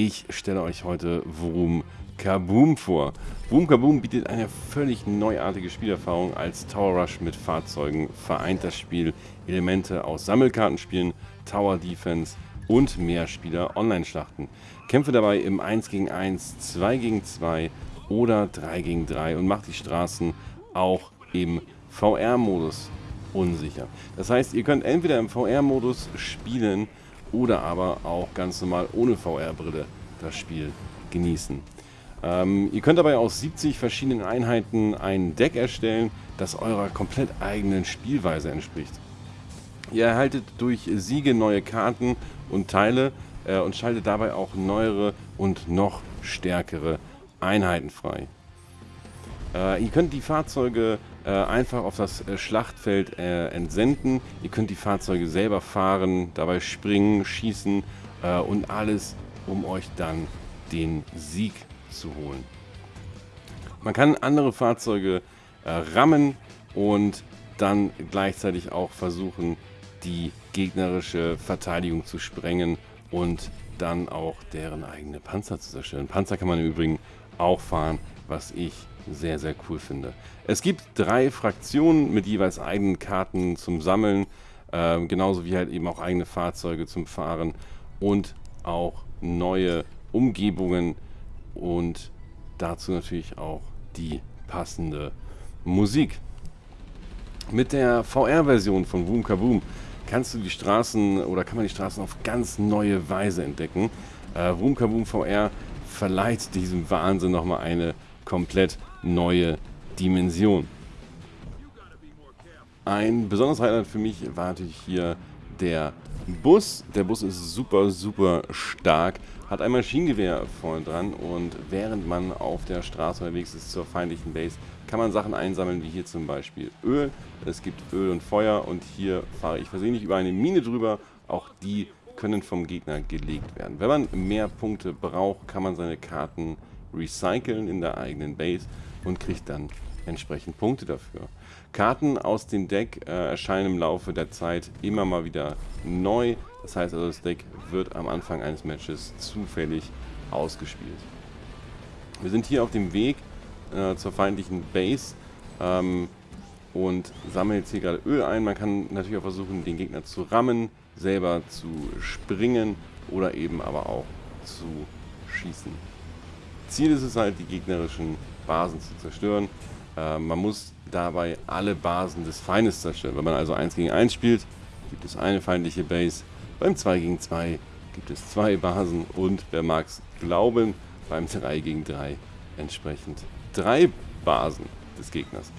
Ich stelle euch heute Vroom Kaboom vor. Vroom Kaboom bietet eine völlig neuartige Spielerfahrung. Als Tower Rush mit Fahrzeugen vereint das Spiel Elemente aus Sammelkartenspielen, Tower Defense und Mehrspieler-Online-Schlachten. Kämpfe dabei im 1 gegen 1, 2 gegen 2 oder 3 gegen 3 und macht die Straßen auch im VR-Modus unsicher. Das heißt, ihr könnt entweder im VR-Modus spielen oder aber auch ganz normal ohne VR-Brille das Spiel genießen. Ähm, ihr könnt dabei aus 70 verschiedenen Einheiten ein Deck erstellen, das eurer komplett eigenen Spielweise entspricht. Ihr erhaltet durch Siege neue Karten und Teile äh, und schaltet dabei auch neuere und noch stärkere Einheiten frei. Äh, ihr könnt die Fahrzeuge einfach auf das äh, Schlachtfeld äh, entsenden. Ihr könnt die Fahrzeuge selber fahren, dabei springen, schießen äh, und alles, um euch dann den Sieg zu holen. Man kann andere Fahrzeuge äh, rammen und dann gleichzeitig auch versuchen, die gegnerische Verteidigung zu sprengen und dann auch deren eigene Panzer zu zerstören. Panzer kann man im Übrigen auch fahren, was ich sehr, sehr cool finde. Es gibt drei Fraktionen mit jeweils eigenen Karten zum Sammeln, äh, genauso wie halt eben auch eigene Fahrzeuge zum Fahren und auch neue Umgebungen und dazu natürlich auch die passende Musik. Mit der VR-Version von Boom Kaboom kannst du die Straßen oder kann man die Straßen auf ganz neue Weise entdecken. Äh, Boom Kaboom VR verleiht diesem Wahnsinn nochmal eine komplett neue Dimension. Ein besonderes Highlight für mich war natürlich hier der Bus. Der Bus ist super, super stark, hat ein Maschinengewehr vorne dran und während man auf der Straße unterwegs ist zur feindlichen Base, kann man Sachen einsammeln, wie hier zum Beispiel Öl. Es gibt Öl und Feuer und hier fahre ich versehentlich über eine Mine drüber. Auch die können vom Gegner gelegt werden. Wenn man mehr Punkte braucht, kann man seine Karten recyceln in der eigenen Base und kriegt dann entsprechend Punkte dafür. Karten aus dem Deck äh, erscheinen im Laufe der Zeit immer mal wieder neu. Das heißt also, das Deck wird am Anfang eines Matches zufällig ausgespielt. Wir sind hier auf dem Weg äh, zur feindlichen Base ähm, und sammeln jetzt hier gerade Öl ein. Man kann natürlich auch versuchen, den Gegner zu rammen, selber zu springen oder eben aber auch zu schießen. Ziel ist es halt, die gegnerischen Basen zu zerstören. Äh, man muss dabei alle Basen des Feindes zerstören. Wenn man also 1 gegen 1 spielt, gibt es eine feindliche Base. Beim 2 gegen 2 gibt es zwei Basen und, wer mag es glauben, beim 3 gegen 3 entsprechend drei Basen des Gegners.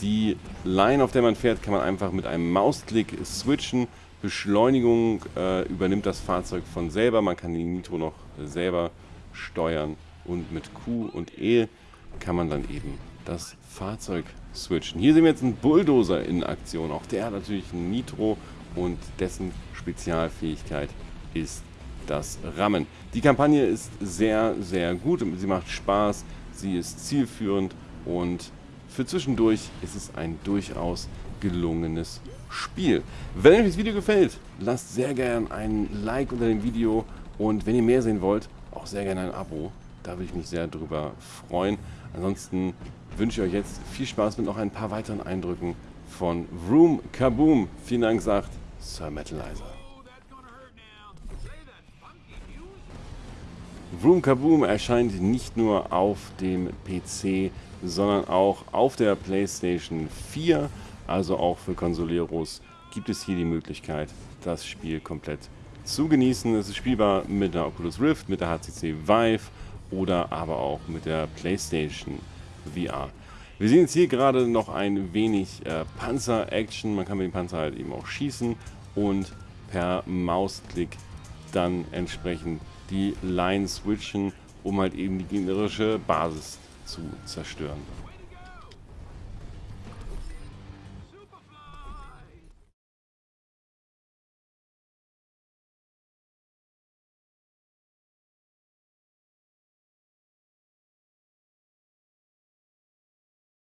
Die Line, auf der man fährt, kann man einfach mit einem Mausklick switchen. Beschleunigung äh, übernimmt das Fahrzeug von selber. Man kann die Nitro noch selber steuern. Und mit Q und E kann man dann eben das Fahrzeug switchen. Hier sehen wir jetzt einen Bulldozer in Aktion. Auch der hat natürlich ein Nitro und dessen Spezialfähigkeit ist das Rammen. Die Kampagne ist sehr, sehr gut. Sie macht Spaß, sie ist zielführend und für zwischendurch ist es ein durchaus gelungenes Spiel. Wenn euch das Video gefällt, lasst sehr gerne ein Like unter dem Video und wenn ihr mehr sehen wollt, auch sehr gerne ein Abo. Da würde ich mich sehr drüber freuen. Ansonsten wünsche ich euch jetzt viel Spaß mit noch ein paar weiteren Eindrücken von Vroom Kaboom. Vielen Dank, sagt Sir Metalizer. Vroom Kaboom erscheint nicht nur auf dem PC, sondern auch auf der PlayStation 4, also auch für Consoleros gibt es hier die Möglichkeit, das Spiel komplett zu genießen. Es ist spielbar mit der Oculus Rift, mit der HTC Vive oder aber auch mit der PlayStation VR. Wir sehen jetzt hier gerade noch ein wenig äh, Panzer-Action. Man kann mit dem Panzer halt eben auch schießen und per Mausklick dann entsprechend die Line switchen, um halt eben die gegnerische Basis zu zerstören.